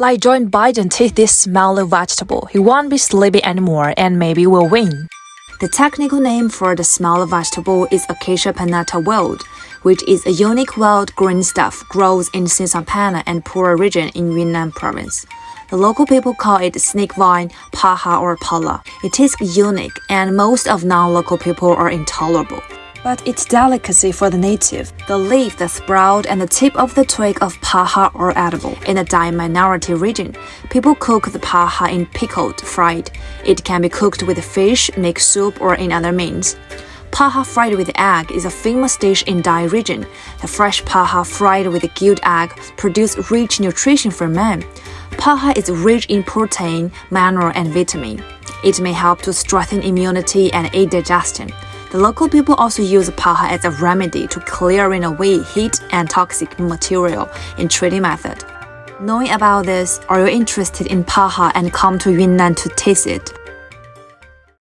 Like Joe Biden taste this smelly vegetable, he won't be sleepy anymore and maybe will win. The technical name for the small vegetable is Acacia pinnata wild, which is a unique wild green stuff grows in Xishuangbanna and Pu'er region in Yunnan province. The local people call it snake vine, paha or pala. It is unique and most of non-local people are intolerable. But it's delicacy for the native. The leaf, the sprout, and the tip of the twig of paha are edible. In the Dai minority region, people cook the paha in pickled, fried. It can be cooked with fish, make soup, or in other means. Paha fried with egg is a famous dish in Dai region. The fresh paha fried with a gilled egg produce rich nutrition for man. Paha is rich in protein, mineral, and vitamin. It may help to strengthen immunity and aid digestion. The local people also use paha as a remedy to clearing away heat and toxic material in treating method. Knowing about this, are you interested in paha and come to Yunnan to taste it?